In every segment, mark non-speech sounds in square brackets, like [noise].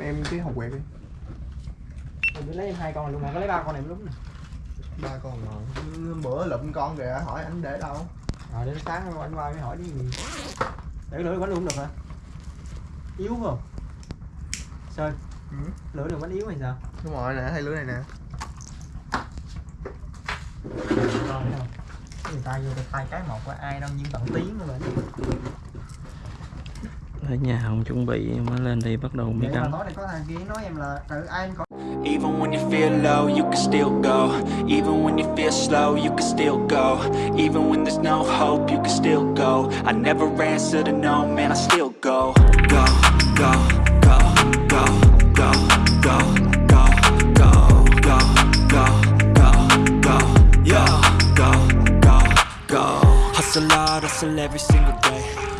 em cái hộp quẹt đi Mình lấy em hai con luôn mà có lấy ba con này lúc này. ba con rồi bữa lụm con kìa hỏi anh để đâu Rồi đến sáng anh qua mới hỏi đi gì. Để lửa bánh luôn được hả? Yếu không? Sơn, ừ. lửa được bánh yếu hay sao? đúng rồi nè hay lưới này nè? Người ta vô đây thay cái một qua ai đâu nhưng tận tiếng mà. Ở nhà không chuẩn bị mới lên đi bắt đầu mới Vậy mà cắm tối này có thằng kia nói em là tự ai anh có Even when you feel low, you can still go. Even when you feel slow, you can still go. Even when there's no hope, you can still go. I never answer to no, man, I still go. Go, go, go, go, go, go, go, go, go, go, go, go, yeah, go, go, go. Hustle hard, hustle every single day.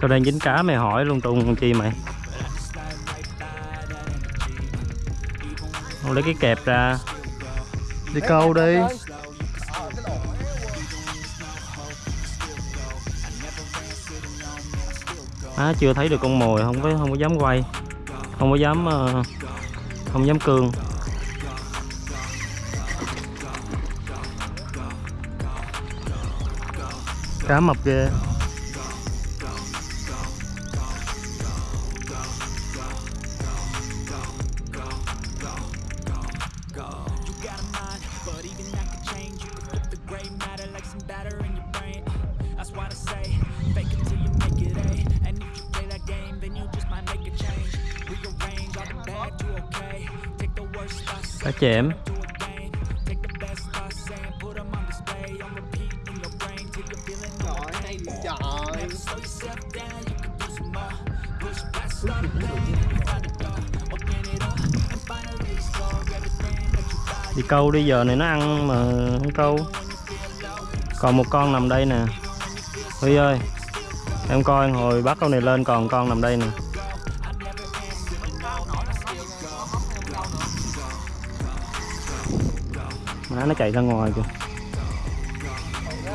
Tao đang dính cá mày hỏi luôn trùng con chi mày? Không lấy cái kẹp ra. Đi câu đi. á chưa thấy được con mồi không có không có dám quay. Không có dám ờ, không dám cương cá mập ghê. Giờ này nó ăn mà không câu. Còn một con nằm đây nè. Huy ơi, em coi hồi bắt con này lên còn con nằm đây nè. Má nó chạy ra ngoài kìa.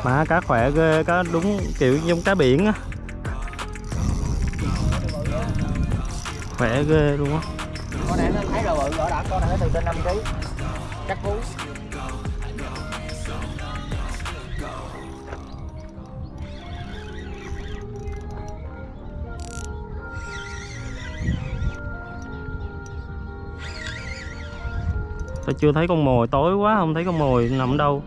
Má cá khỏe ghê, cá đúng kiểu giống cá biển á. Khỏe ghê luôn á. Con này nó thấy rồi bự rõ đã, con này nó từ trên năm kg chắc cú. Chưa thấy con mồi tối quá không thấy con mồi nằm đâu.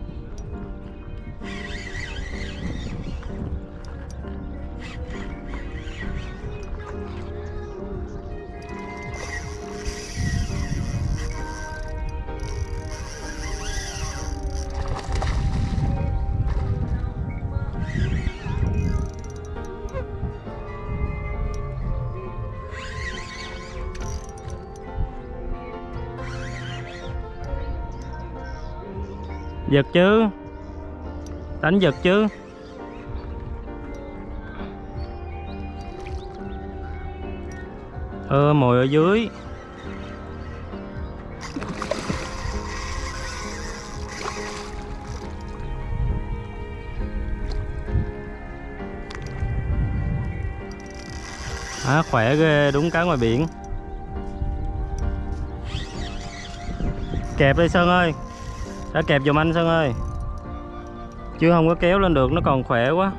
Giật chứ? Đánh giật chứ? Ơ mồi ở dưới. À, khỏe ghê đúng cá ngoài biển. Kẹp đi sơn ơi đã kẹp giùm anh Sơn ơi. Chứ không có kéo lên được nó còn khỏe quá.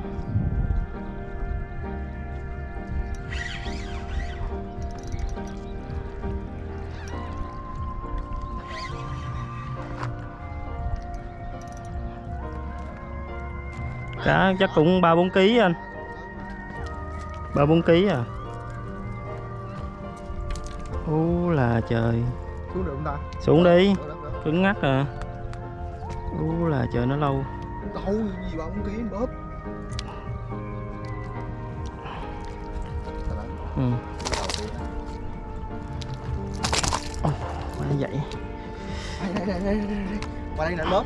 Cá chắc cũng 3-4 kg anh. 3-4 kg à. Ú là trời. Xuống được không ta? Xuống đi. Cứng ngắc à là trời nó lâu. Đâu gì mà không kiếm bóp Ừ. Ôi, vậy đây đây đây đây đây đây. qua đây nè bóp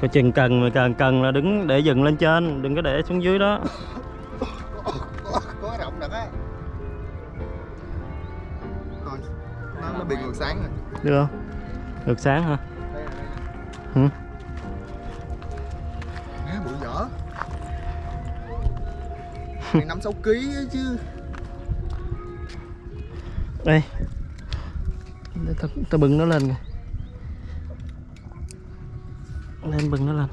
Coi chừng cần mà cần cần là đứng để dừng lên trên đừng có để xuống dưới đó. Có, [laughs] có rộng thật á coi. Nó, nó bị ngược sáng rồi. Được không? Được sáng hả Ừ. Bự dở Này năm sáu ký chứ. Đây để ta, ta bưng nó lên kìa. Lên bưng nó lên.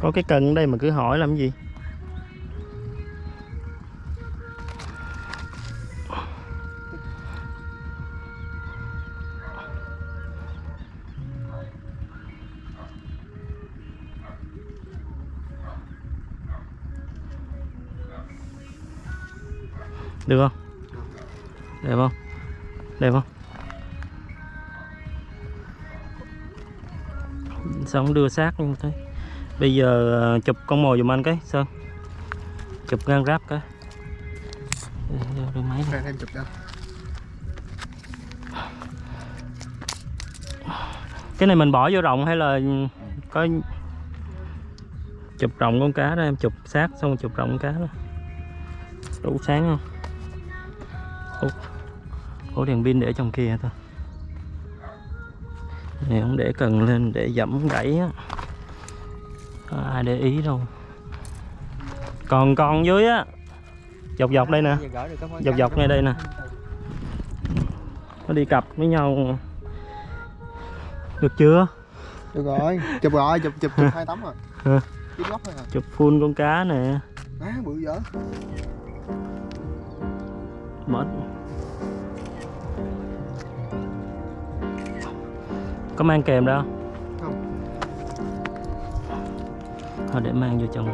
Có cái cần ở đây mà cứ hỏi làm gì sao không đưa xác như thế bây giờ ờ, chụp con mồi giùm anh cái sơn chụp ngang ráp cái. Đưa- máy này. Ra em chụp cho cái này mình bỏ vô rộng hay là có chụp rộng con cá đó em chụp xác xong chụp rộng con cá đó đủ sáng không? Ủa, ủa đèn pin để trong kia thôi này không để cần lên để dẫm gãy á. Có ai để ý đâu. Còn con dưới á dọc dọc đây nè. Dọc dọc ngay đây nè. Nó đi cặp với nhau được chưa? Được rồi Chụp rồi chụp chụp chụp [laughs] hai tấm rồi. À chụp full con cá nè. Má bự dở. Mất có mang kèm đâu. Không. thôi để mang vô trong.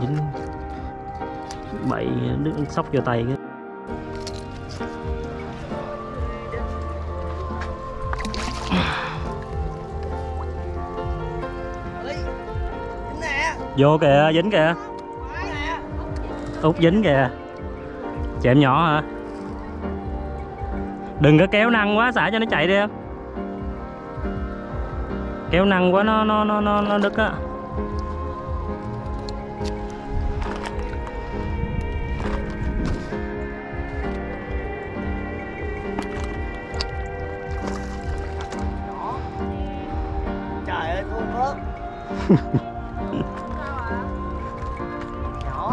Dính bậy đứt sóc vô tay cái. Vô kìa dính kìa. Út dính kìa. Chẹm nhỏ hả đừng có kéo năng quá xả cho nó chạy đi em. Kéo năng quá nó nó nó nó, nó đứt á.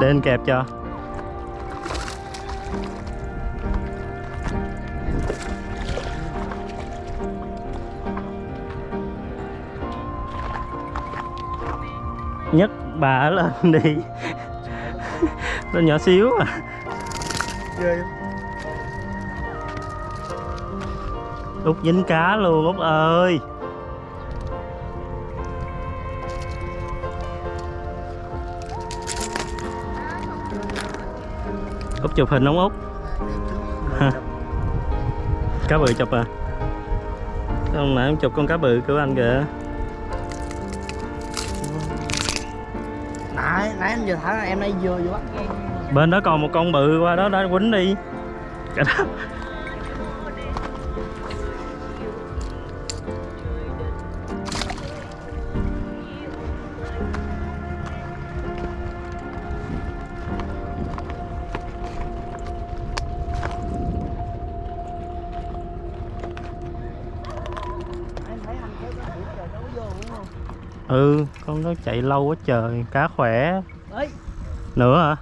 Anh [laughs] kẹp cho bà lên đi. Nó nhỏ xíu à. Ghê út dính cá luôn út ơi. Út chụp hình không út? Cá bự chụp à. Hôm nãy em chụp con cá bự của anh kìa nãy em anh vừa thả em đây vừa vừa bắt. Bên đó còn một con bự qua đó, đã quýnh đi. Cái đó. Ừ con nó chạy lâu quá trời cá khỏe. Đấy nữa hả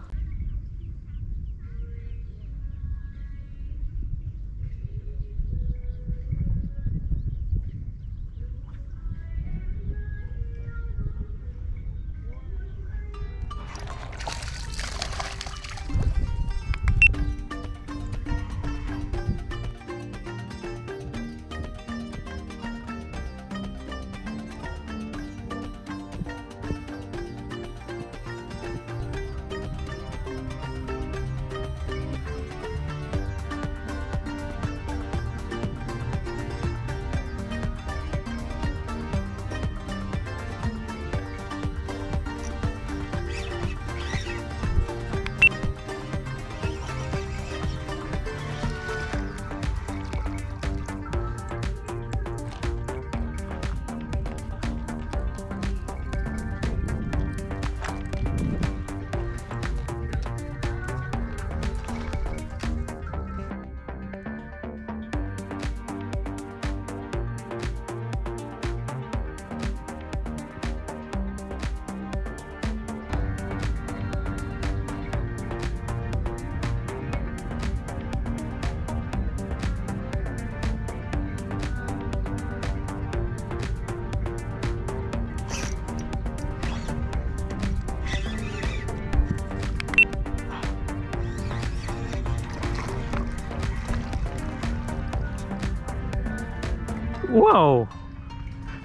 wow.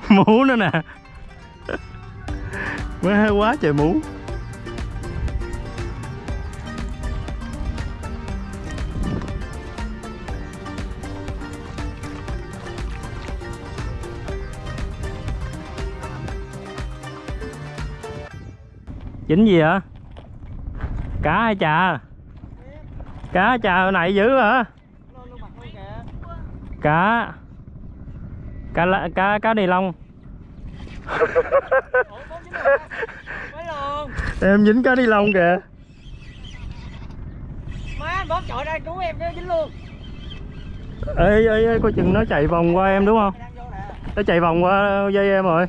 Mú nữa nè. Má quá trời mú Chỉnh gì hả? Cá hay trà cá trà hồi nãy dữ hả? Cá cá lá- cá cá Mấy luôn [laughs] em dính cá ni lông kìa. Má bóp chọi ra cứu em cái dính luôn. Ê ê ê coi chừng nó chạy vòng qua em đúng không? Nó chạy vòng qua dây em rồi.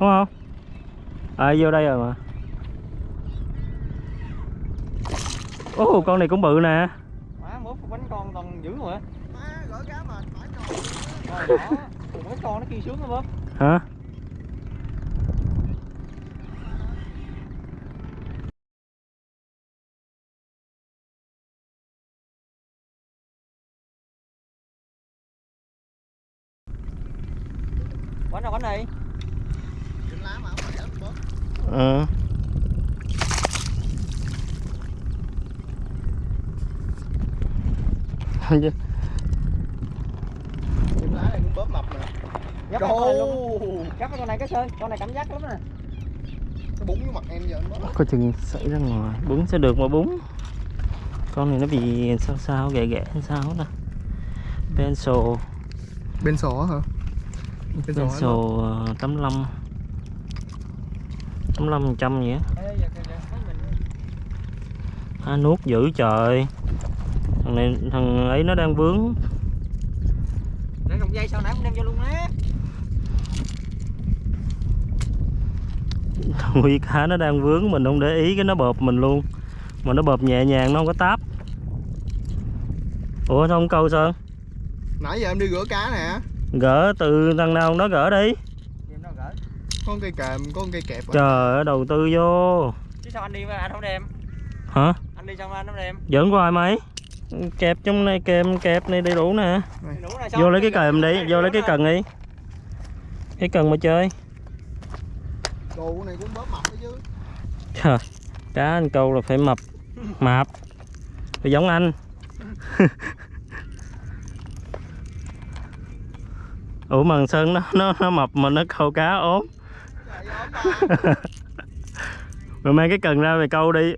Đúng không? À vô đây rồi mà. Ồ con này cũng bự nè. Má mốt bánh con còn dữ rồi. Má gỡ cá mà phải rồi Mấy con nó kia sướng bóp hả bánh này? Trên lá mà không phải ớt bớt ờ Trên lá này cũng bớt mập nè Dắt cái con này luôn. Đồ Dắt cái con này cái sơn Con này cảm giác lắm nè. Nó búng vô mặt em giờ anh bớt coi chừng xảy ra ngoài. Bún sẽ được mà bún. Con này nó bị sao sao ghẻ ghẻ sao nè pencil Bên sổ hả? Bên sổ pencil ờ, 85 85 phần trăm vậy á. À, nuốt dữ trời. Thằng này thằng ấy nó đang vướng Để rụng dây sau nãy cũng đem vô luôn á. Nuôi cá nó đang vướng mình không để ý cái nó bợp mình luôn. Mà nó bợp nhẹ nhàng nó không có táp. Ủa sao không câu sơn Nãy giờ em đi rửa cá nè. Gỡ từ thằng nào nó gỡ đi. Đem nó gỡ. Có con cây kèm, có con cây kẹp trời ơi đầu tư vô. Chứ sao anh đi mà anh không đem? Hả? Anh đi xong anh không đem? Giỡn của ai mấy kẹp trong này kèm kẹp này đầy đủ nè. Vô lấy cái kèm đi vô lấy cái cần đi. Cái cần mà chơi. Đồ này cũng bớt mập đó chứ. Trời cá anh câu là phải mập mạp. Phải giống anh. [laughs] Ủa mà sơn nó nó nó mập mà nó câu cá ốm. Ốm mà. [laughs] Rồi mang cái cần ra mày câu đi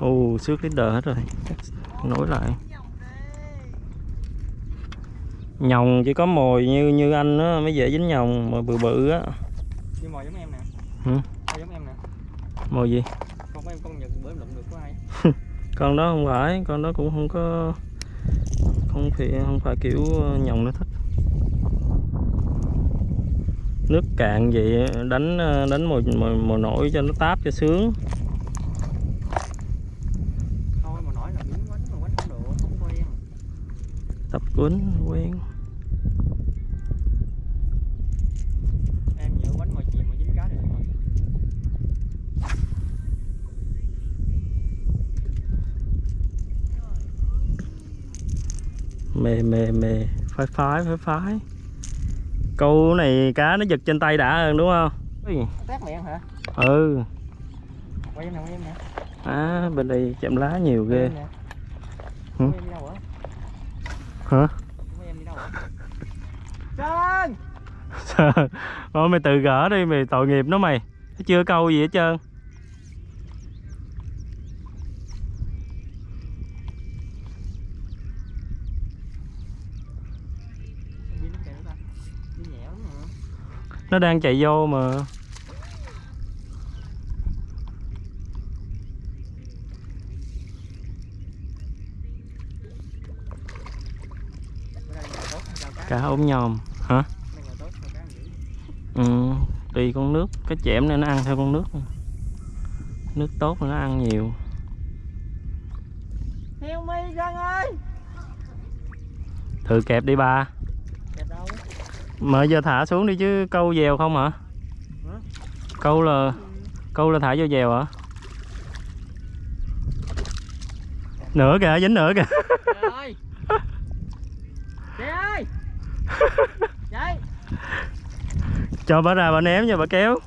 ồ xước leader hết rồi. Nối lại. Nhồng chỉ có mồi như như anh á mới dễ dính nhồng mà bự bự á. Đi mồi giống em nè. Ừ. Mồi giống em nè. Mồi gì? Con của em con nhật bữa em lụm được của ai [laughs] con đó không phải con đó cũng không có không phải không phải kiểu ờ, nhồng nó thích. Nước cạn vậy đánh ờ, đánh mồi mồi, mồi nổi cho nó táp cho sướng Thôi mà nói là miếng quánh mà quánh không được Không quen quýnh quen. Em nhớ quánh mồi chìm mà dính cá được rồi mề mề mề phái phái phái phái. Câu này cá nó giật trên tay đã hơn đúng không? Tát miệng hả? ừ. Quay em nè, quay em nè à bên đây chậm lá nhiều ghê. Hả? Hả? Sơn! Mày tự gỡ đi mày tội nghiệp nó mày nó chưa câu gì hết trơn nó đang chạy vô mà Bữa nay ngày tốt hay sao cá? ốm nhòm hả ừ tùy con nước cái chẻm này nó ăn theo con nước nước tốt nó ăn nhiều mi ơi! thử kẹp đi ba đâu? mà giờ thả xuống đi chứ câu dèo không hả Hả? câu là câu là thả vô dèo hả nửa kìa dính nửa kìa cho bà ra bà ném cho bà kéo.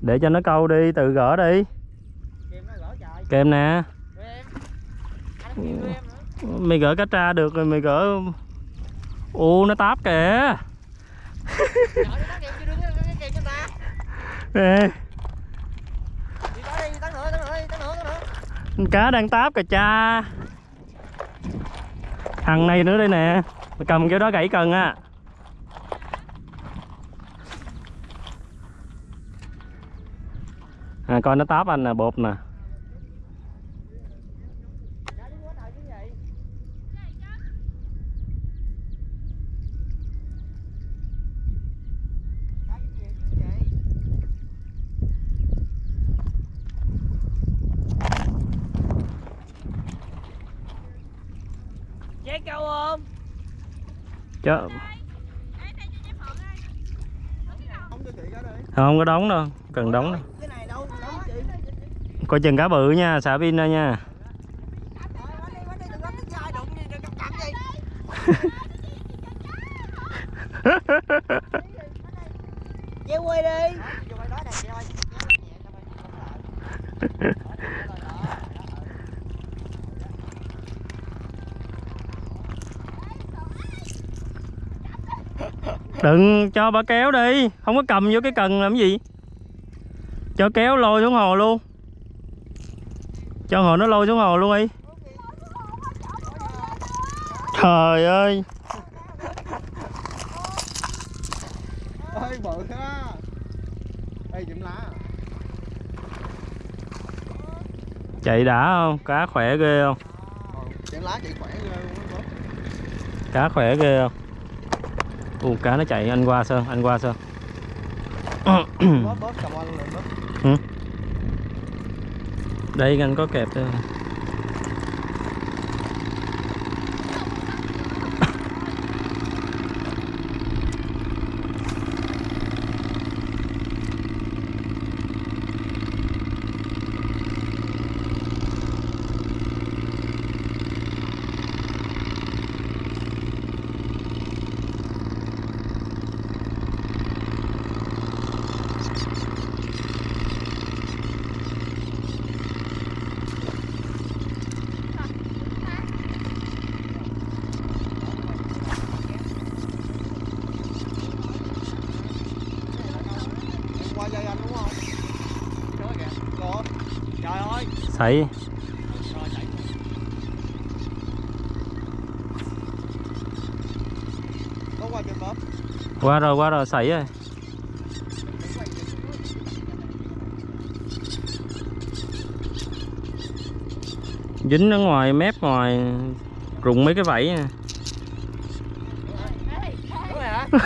Để cho nó câu đi tự gỡ đi. Kèm nè. Mày gỡ cá tra được rồi mày gỡ u nó táp kìa nữa cá đang táp kìa cha. Thằng này nữa đây nè. Mày cầm cái đó gãy cần á. À, coi nó táp anh nè bột nè Dạ, đứng quá trời chứ gì Dạ, cái gì chứ gì? Dây câu không? Chứ không có đóng đâu. Cần đóng đâu. Coi chừng cá bự nha xả pin ra nha Rồi, quánh đi, quánh đi, đừng có tính sai đụng gì, đừng cầm cầm gì Dây quay đi Vô quay đó nè chị ơi đừng cho bà kéo đi. Không có cầm vô cái cần làm gì. Cho kéo lôi xuống hồ luôn. Cho hồ nó lôi xuống hồ luôn đi. Trời ơi. Ơi bự ha. Ê chụm lá. Chạy đã không? Cá khỏe ghê không? Chụm lá chị khỏe ghê luôn á bớt. cá khỏe ghê không u cá nó chạy anh qua sơn anh qua sơn bớt bớt cầm anh lên bớt đây anh có kẹp đây. em qua dây anh đúng không đó kìa có Trời có qua rồi qua rồi sảy rồi. Dính ở ngoài mép ngoài rụng mấy cái vảy nè [laughs]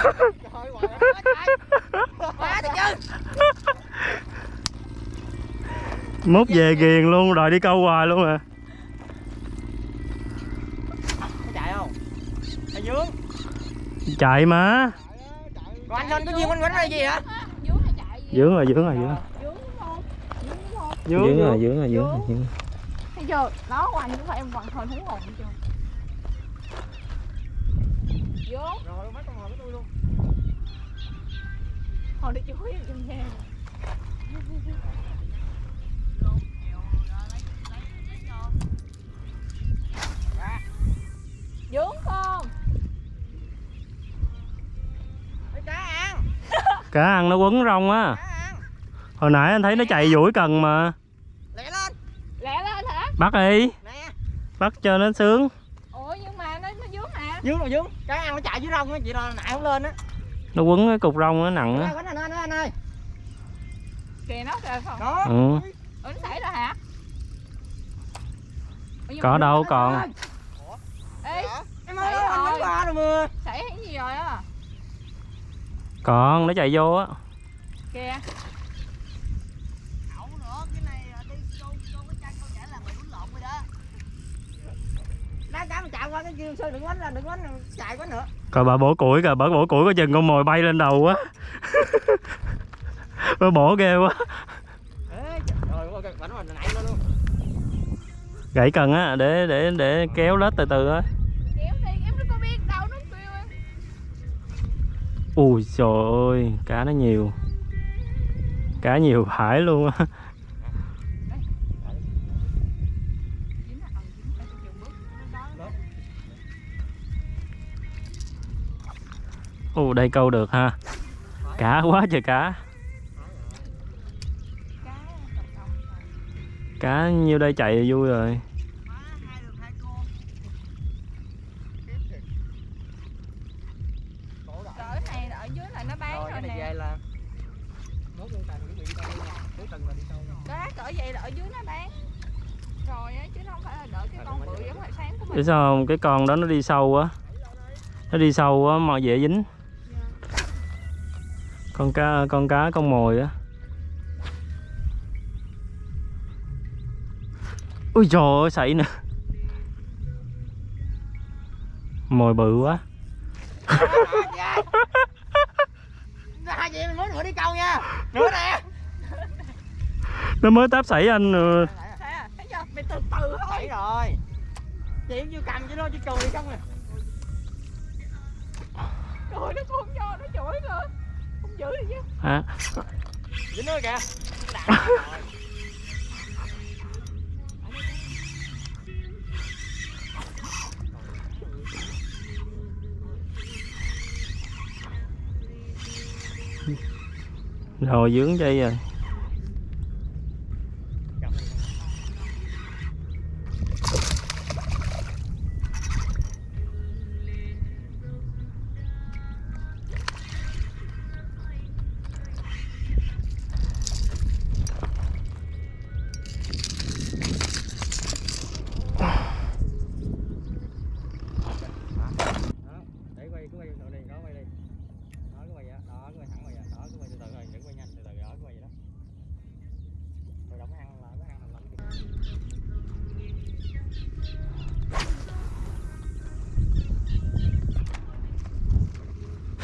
mốt về ghiền luôn rồi đi câu hoài luôn à. Có chạy không? Hay dướng chạy mà. Rồi anh lên có duyên quanh quánh hay gì hả? dướng rồi dướng rồi dướng dướng rồi dướng rồi dướng rồi dướng Thấy chưa? Nó của anh cũng phải em hoàn toàn hú hồn chưa? Vô, Rồi mấy con ngồi với tôi luôn. Hồi đi chuối trong nhà Dướng không? Cá ăn. [laughs] Cá ăn nó quấn rong á. Hồi nãy anh thấy nó chạy duỗi cần mà. Lẹ lên. Lẹ lên hả? bắt đi. Nè. Bắt cho nó sướng. Ủa nhưng mà nó, nó dướng hả? Dướng rồi dướng Cá ăn nó chạy dưới rong á Chị nại không lên á. Nó quấn cái cục rong nó nặng á. Quánh anh ơi anh ơi Kìa nó kìa không? Đó. Ừ. Ủa nó xảy rồi hả? Có đâu còn. Ê, Em ơi anh quánh qua rồi mưa xảy cái gì rồi á? còn nó chạy vô á. Kìa. Đậu nữa cái này đi câu câu cái chân câu trả là mày quýnh lộn rồi đó. Đá cá mà chạy qua cái kia sư đừng quánh là đừng quánh chạy quá nữa. Coi bà bổ củi kìa bà bổ củi có chừng con mồi bay lên đầu quá [laughs] bà bổ ghê quá. Ê, trời ơi bánh mà nãy nó luôn. Gãy cần á để để để kéo lết từ từ á ui trời ơi, cá nó nhiều. Cá nhiều phải luôn á. Ồ, đây câu được ha. Cá quá trời cá. Cá nhiêu đây chạy vui rồi hai được hai cô rồi cái này ở dưới là nó bán rồi rồi cái này nè về là nốt con tàn chuẩn bị đi đâu nha cuối tuần là đi sâu nha đó cỡ vậy là ở dưới nó bán rồi á chứ không phải là đợi cái con bự giống mình sao không? Cái con đó nó đi sâu á Nó đi sâu á mà dễ dính. Con cá con cá con mồi á. Ui trời ơi sảy nè. Mồi bự quá. [laughs] Hai chị mình muốn nữa đi câu nha. Nữa nè. Nó mới táp sảy anh rồi. thế à? Thấy chưa? Mày từ từ thôi. Rồi chị chưa cầm chứ nó chỉ cười không à rồi nó không cho nó chửi rồi không giữ được chứ. Hả? dính nữa kìa. Rồi dướng dây rồi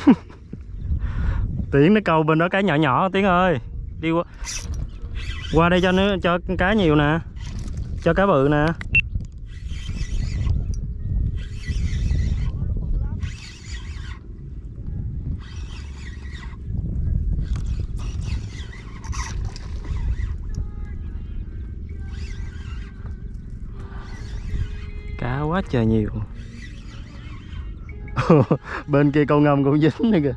[laughs] Tiến nó câu bên đó cá nhỏ nhỏ, Tiến ơi. Đi qua. Qua đây cho nó, cho cá nhiều nè. Cho cá bự nè Cá quá trời nhiều. [laughs] Bên kia con ngâm cũng dính nữa kìa.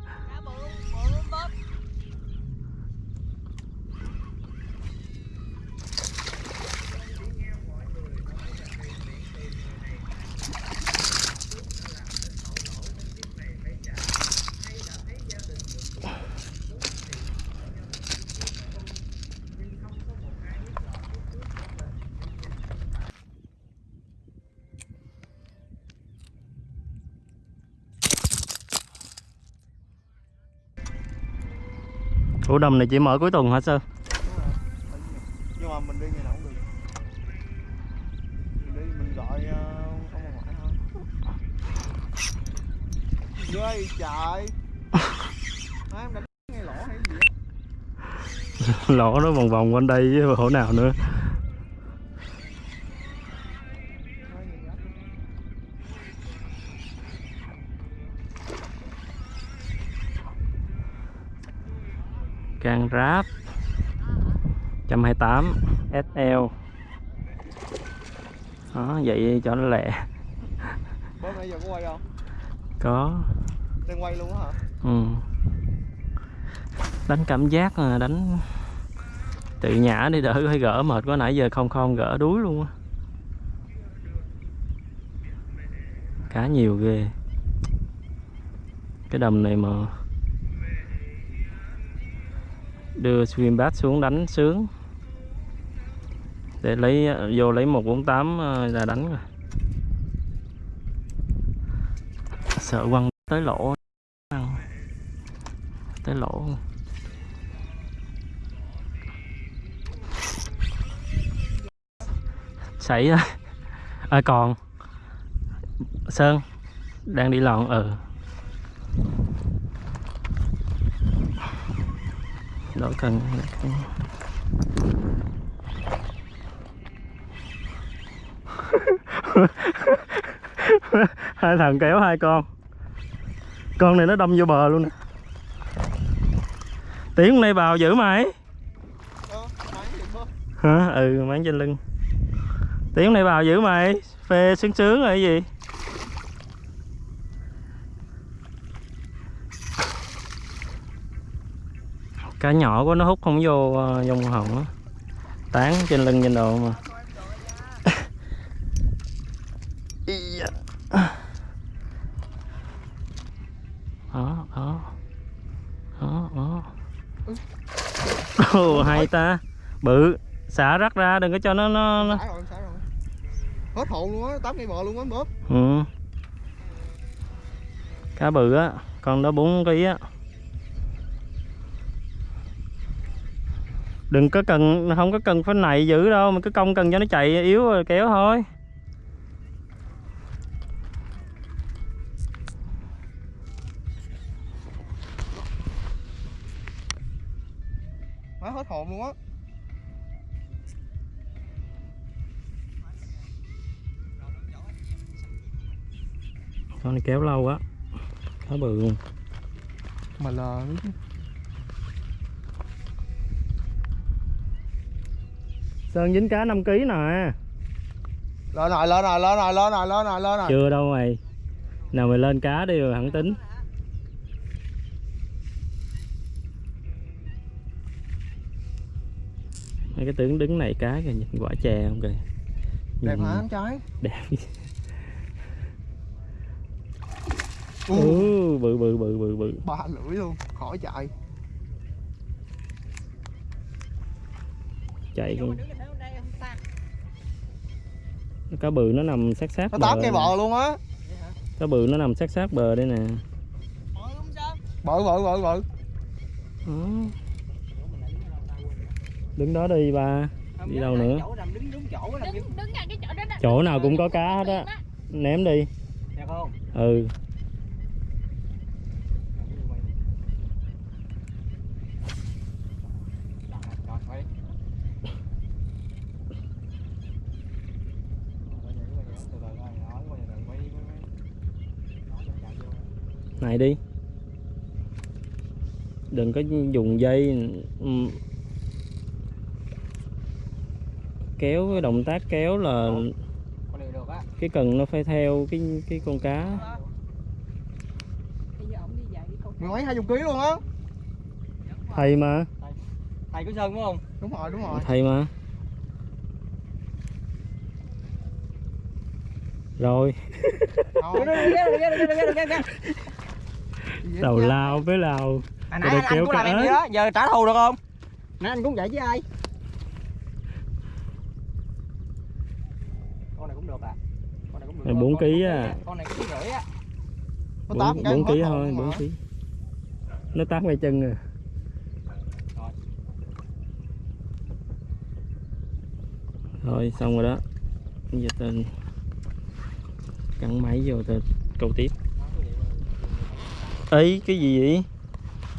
Ủa đầm này chỉ mở cuối tuần hả Sơn? nhưng mà mình đi ngày nào cũng được. Mình đi mình gọi ờ, ông ngoại thôi. Ghê trời. Má, em đánh ngay lỗ hay gì á? [laughs] Lỗ nó vòng vòng quanh đây chứ hổ nào nữa Can ráp 128 SL Đó vậy cho nó lẹ. Bố nãy giờ có quay không? Có. Đang quay luôn hả? Ừ. Đánh cảm giác à, đánh Tự nhả đi đỡ phải gỡ mệt quá nãy giờ không không gỡ đuối luôn á. Cá nhiều ghê. Cái đầm này mà Đưa swim bass xuống đánh sướng. Để lấy vô lấy 148 ra ờ, đánh rồi. Sợ quăng tới lỗ. Tới lỗ. Xảy ra. À, còn. Sơn đang đi lòn ừ. Đổi cần đổi cần. [laughs] hai thằng kéo hai con. Con này nó đâm vô bờ luôn nè. Tiếng hôm nay bào giữ mày hả? Ừ máng trên lưng. Tiếng hôm nay bào giữ mày phê sướng sướng rồi cái gì? Cá nhỏ quá nó hút không vô ờ, trong hồng á. Tán trên lưng trên đồ mà. [laughs] Đó đó. Đó đó. Ồ, hay ta. Bự. Xả rắc ra đừng có cho nó nó, nó... Xả rồi, xả rồi. Hết hồn luôn á, tám cây bò luôn á bóp. Ừ. cá bự á con đó 4 kg á đừng có cần không có cần phải nảy dữ đâu mà cứ cong cần cho nó chạy yếu rồi kéo thôi Má hết hồn luôn á. con này kéo lâu á cá bự luôn Mà lờ chứ. Sơn dính cá 5 kg nè Lên rồi, lên rồi, lên rồi, lên rồi, lên rồi, lên rồi. chưa đâu mày nào mày lên cá đi rồi hẳn tính mấy cái tướng đứng này cá kìa nhìn quả chè không kìa Đẹp hả anh trai? đẹp Ừ. ừ, bự bự bự bự bự Ba lưỡi luôn, khỏi chạy. chạy con cá bự nó nằm sát sát Nó bờ tám cây bò luôn á. cá bự nó nằm sát sát bờ đây nè. Bự bự bự bự. Đứng đó đi ba. Đi đâu nữa? Đứng đúng chỗ làm đứng đứng ngay cái chỗ đó đó. Chỗ nào cũng có cá hết á. Ném đi. Đẹp không? ừ Rồi, quay. Từ từ rồi, đó, quay từ từ, quay đi, quay, quay. Đó, cho nó chạy vô. Này đi. Đừng có dùng dây. Ừm. kéo cái động tác kéo là cái cần nó phải theo cái cái con cá. Bây giờ ổng đi dạy đi con Mười mấy hai chục ký luôn á. thầy mà. Thầy. Của Sơn đúng không? Đúng rồi, đúng rồi. thầy mà. Rồi đầu cha. lao với lao Rồi nãy anh, anh cũng làm em vậy đó, giờ trả thù được không? Nãy anh cũng vậy với ai? Con này cũng được à? Con này cũng được. Bốn ký à. Con này cũng rưỡi á. Bốn ký thôi bốn ký nó tát ngay chân rồi rồi xong rồi đó giờ tên cắn máy vô tên câu tiếp ấy cái gì vậy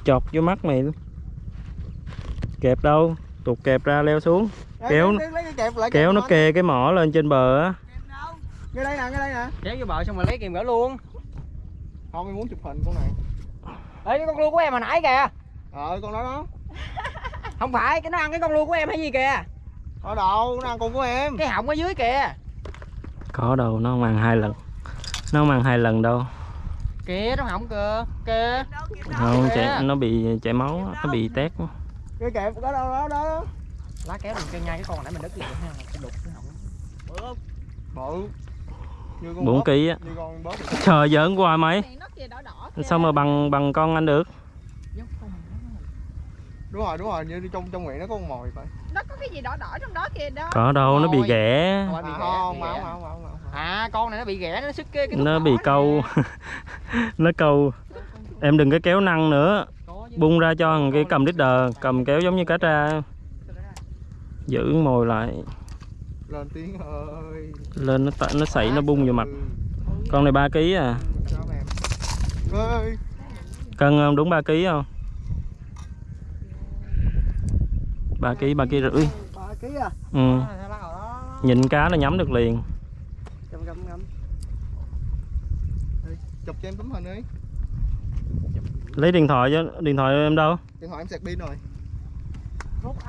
chọt vô mắt mày luôn kẹp đâu tụt kẹp ra leo xuống kéo- lấy- lấy cái kẹp lại kéo kẹp nó kề cái mỏ lên trên bờ á Ngay đây nè, ngay đây nè. Kéo vô bờ xong rồi lấy kìm gỡ luôn. Không, em muốn chụp hình con này. Ê, cái con lua của em hồi nãy kìa. Ờ, con đó đó. [laughs] Không phải, cái nó ăn cái con lua của em hay gì kìa. Ở đâu, nó ăn con của em. Cái họng ở dưới kìa. có đâu nó không ăn hai lần nó không ăn hai lần đâu Kìa, trong họng kìa. Kìa. không chạy, nó bị chảy máu nó bị tét á. Cái kẹp đó đâu đó đó. Lá kéo đừng chân nhai cái con hồi nãy mình đứt kìa ha. Cái đục cái họng. Bự. Như con bốn ký á trời giỡn hoài mày Này nó kìa đỏ đỏ kìa. sao mà bằng bằng con anh được Đúng rồi, đúng rồi, như trong trong miệng nó có con mồi phải. nó có cái gì đỏ đỏ trong đó kìa đó có đâu nó bị ghẻ Không phải bị À, ghẻ, không, không, không, không, không, không. À, con này nó bị ghẻ, nó sức cái, cái nó bị câu nó câu em đừng có kéo năng nữa bung ra cho thằng kia cầm leader cầm kéo giống như cá tra giữ mồi lại Lên tiếng ơi. lên nó nó sảy nó bung vào mặt Ừ. ừ con này 3 kg à cân không đúng 3 kg không 3 kg 3 kg rưỡi ba ký à ừ. à, nhìn cá nó nhắm được liền gầm gầm Đây, chụp cho em tấm hình đi. Lấy điện thoại cho điện thoại em đâu? Điện thoại em sạc pin rồi.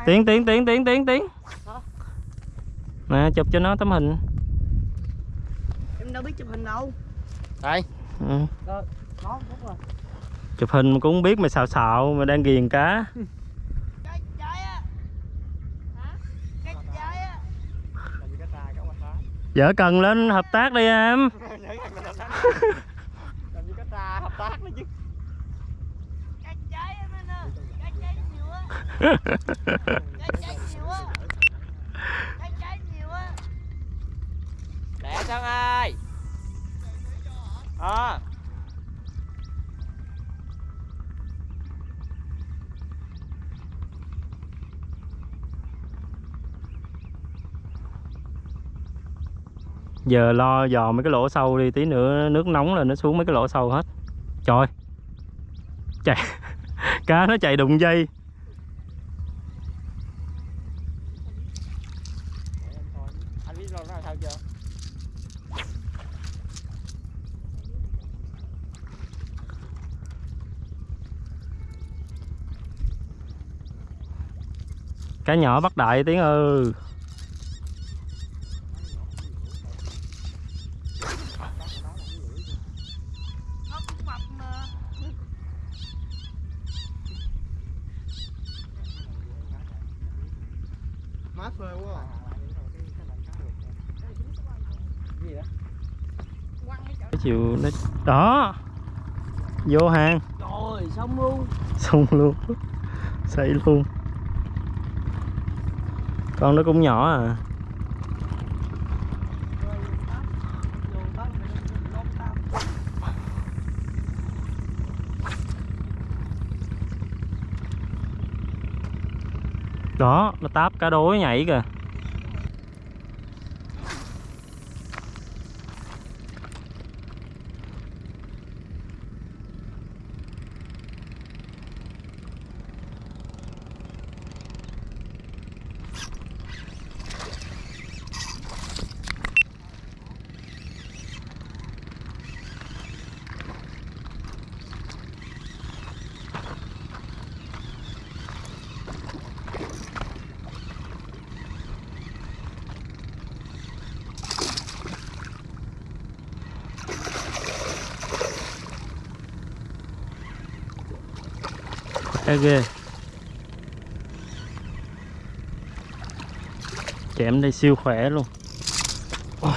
Tiến tiến tiến tiến tiến tiến nè chụp cho nó tấm hình. Em đâu biết chụp hình đâu. Đây ừ. chụp hình mà cũng biết mày xào xạo mà đang ghiền cá [laughs] Cái trái á Hả? Cái trái á làm gì cái trai cái quạt dở cần lên hợp tác đi em. [laughs] Làm gì cái trai hợp tác nữa chứ. Cái trái em anh giờ lo dò mấy cái lỗ sâu đi, tí nữa nước nóng là nó xuống mấy cái lỗ sâu hết. Trời. Chạy. [laughs] Cá nó chạy đụng dây. Cá nhỏ bắt đại tiếng ư cũng mập mà mát phê quá à. gì đó Quăng cái chỗ cái chiều nó đó. Vô hàng. Trời xong luôn. Xong luôn. Xây luôn. Con nó cũng nhỏ à. Đó nó táp cá đối nhảy kìa cá ghê chém đây siêu khỏe luôn [laughs] Wow.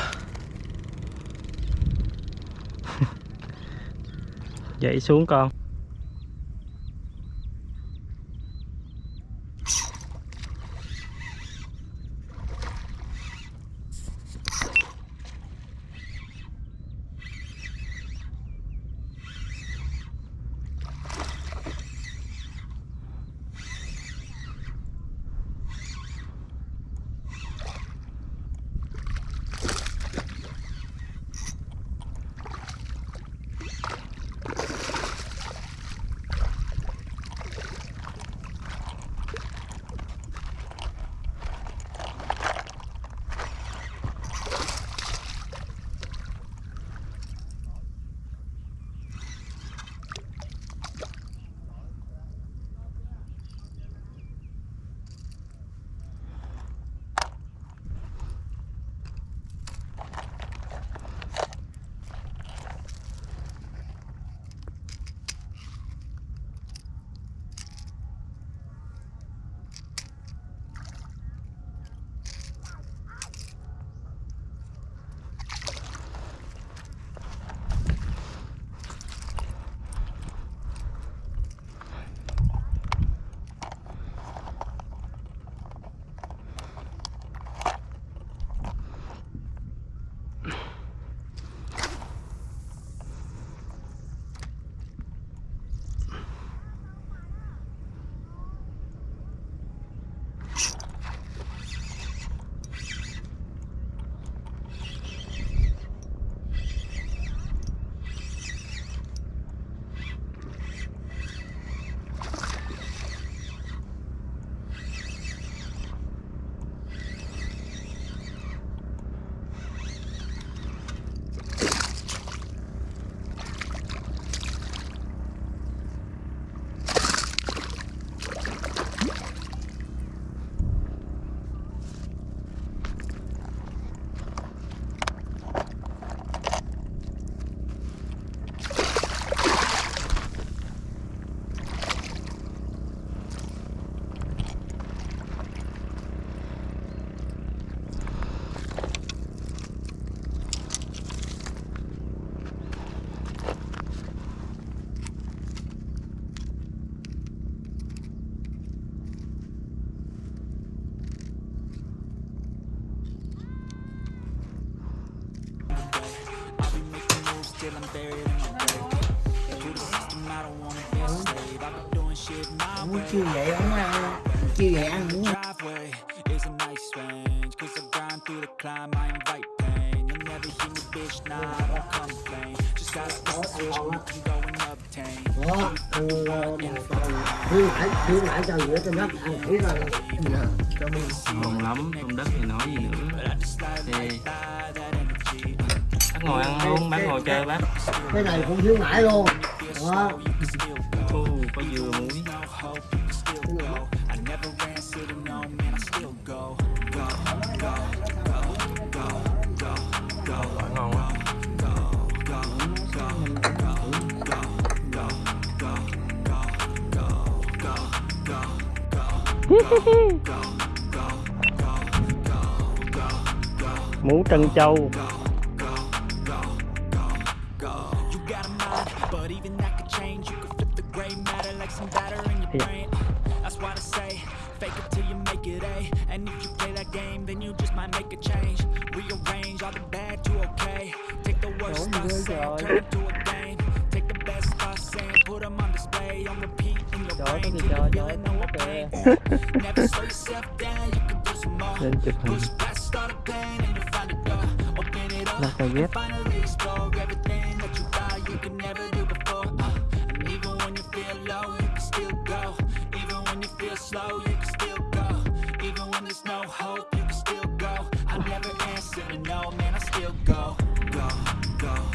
dậy xuống con chưa vậy không ăn chưa vậy ăn cũng đó khuyến mãi khuyến mãi cho giữa trên đất rồi dạ lắm trong đất thì nói gì nữa. Thì bác ngồi ăn luôn bác ngồi chơi bác. Cái này cũng thiếu nãy luôn. Đó. Có dừa muối. mũ trân châu.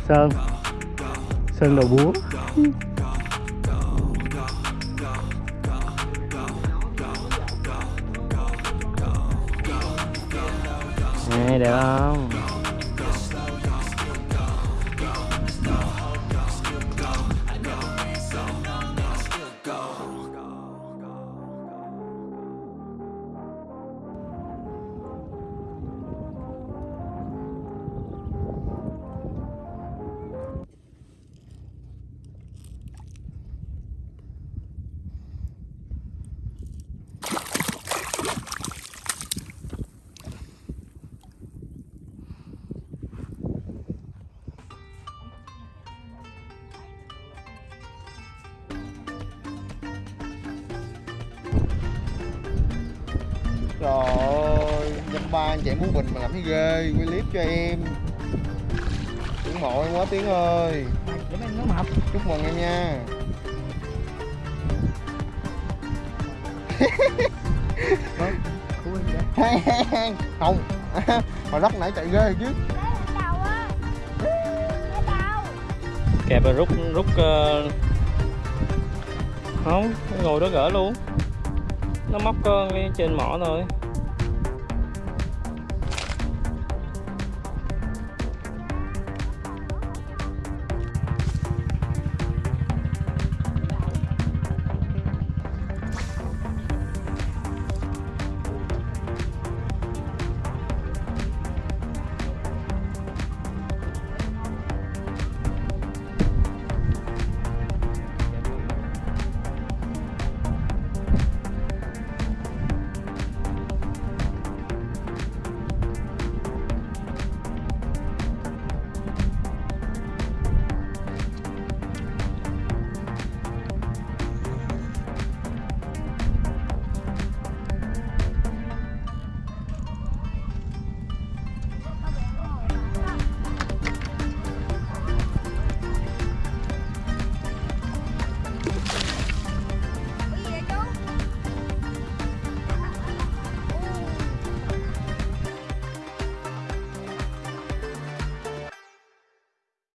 sơn sơn đầu búa Nè, đẹp không? cho em. Ủng hộ em quá tiếng ơi. Chúc em nước mập Chúc mừng em nha. Không. [laughs] Mà lắc nãy chạy ghê chứ. Kẹp rồi rút rút ờ, không ngồi đó gỡ luôn. Nó móc con trên mỏ thôi.